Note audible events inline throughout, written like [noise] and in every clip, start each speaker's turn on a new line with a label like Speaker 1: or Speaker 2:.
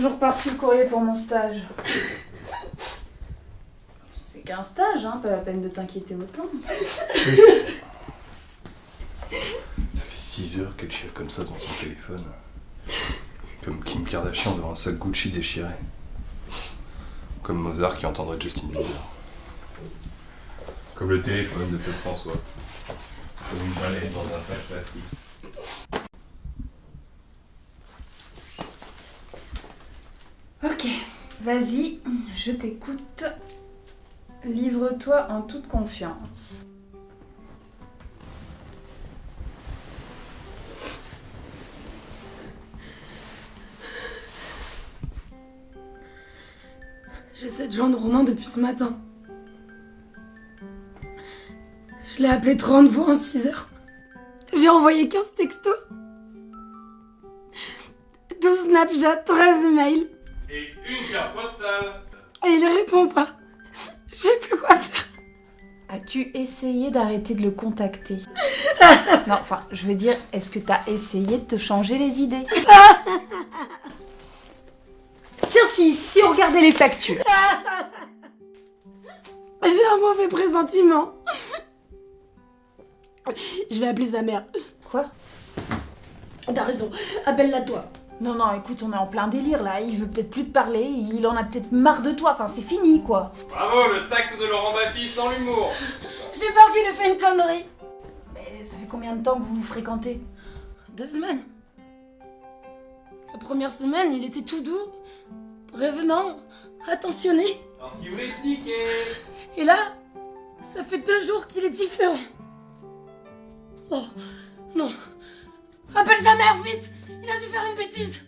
Speaker 1: toujours pas reçu le courrier pour mon stage. C'est qu'un stage, hein, pas la peine de t'inquiéter autant.
Speaker 2: Ça fait 6 heures qu'elle chiale comme ça dans son téléphone. Comme Kim Kardashian devant un sac Gucci déchiré. Comme Mozart qui entendrait Justin Bieber. Comme le téléphone de Claude François. Comme une baleine dans un sac plastique.
Speaker 1: Vas-y, je t'écoute. Livre-toi en toute confiance.
Speaker 3: J'essaie de joindre Romain depuis ce matin. Je l'ai appelé 30 fois en 6 heures. J'ai envoyé 15 textos. 12 Snapchat, 13 mails.
Speaker 2: Et une carte postale
Speaker 3: Et il répond pas. Je sais plus quoi faire.
Speaker 1: As-tu essayé d'arrêter de le contacter [laughs] Non, enfin, je veux dire, est-ce que t'as essayé de te changer les idées [laughs] Tiens, si, si on regardait les factures. [laughs]
Speaker 3: J'ai un mauvais pressentiment. Je vais appeler sa mère.
Speaker 1: Quoi?
Speaker 3: T'as raison, appelle-la toi.
Speaker 1: Non, non, écoute, on est en plein délire là. Il veut peut-être plus te parler, il en a peut-être marre de toi. Enfin, c'est fini quoi.
Speaker 2: Bravo, le tact de Laurent Baffy sans l'humour [laughs]
Speaker 3: J'ai peur qu'il ait fait une connerie.
Speaker 1: Mais ça fait combien de temps que vous vous fréquentez?
Speaker 3: Deux semaines. La première semaine, il était tout doux, prévenant, attentionné.
Speaker 2: Parce qu'il voulait te niquer
Speaker 3: Et là, ça fait deux jours qu'il est différent. Oh, non. Appelle sa mère, vite. Il a dû faire une bêtise.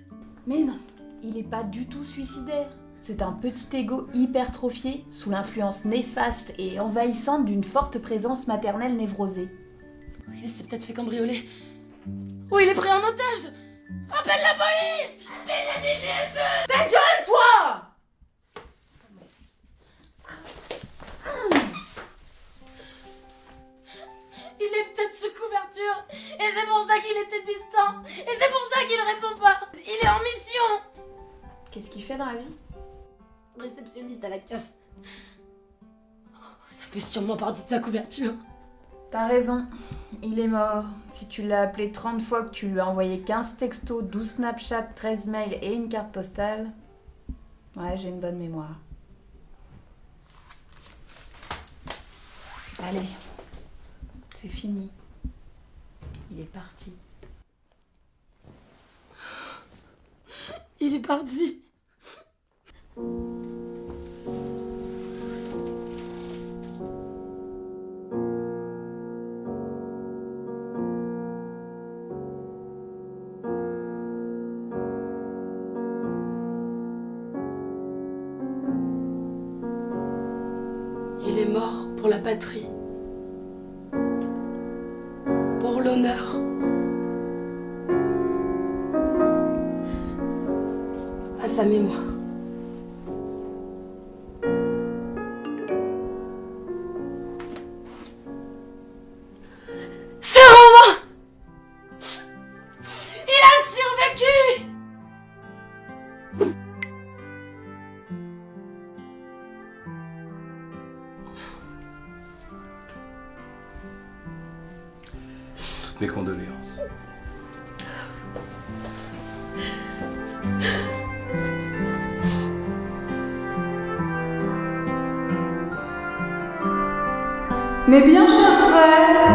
Speaker 1: Mais non, il est pas du tout suicidaire. C'est un petit ego hypertrophié sous l'influence néfaste et envahissante d'une forte présence maternelle névrosée.
Speaker 3: Il s'est peut-être fait cambrioler. Ou il est pris en otage. Appelle la police. Appelle la DGSE
Speaker 1: Ta gueule, toi!
Speaker 3: Il est peut-être sous couverture. Et c'est Et c'est pour ça qu'il répond pas Il est en mission
Speaker 1: Qu'est-ce qu'il fait dans la vie?
Speaker 3: Réceptionniste à la CAF. Ça fait sûrement partie de sa couverture.
Speaker 1: T'as raison, il est mort. Si tu l'as appelé 30 fois, que tu lui as envoyé 15 textos, 12 Snapchat, 13 mails et une carte postale. Ouais, j'ai une bonne mémoire. Allez, c'est fini. Il est parti.
Speaker 3: Il est mort pour la patrie. Pour l'honneur. Sa mémoire. C'est Romain Il a survécu
Speaker 2: Toutes mes condoléances.
Speaker 4: Mes bien chers frères,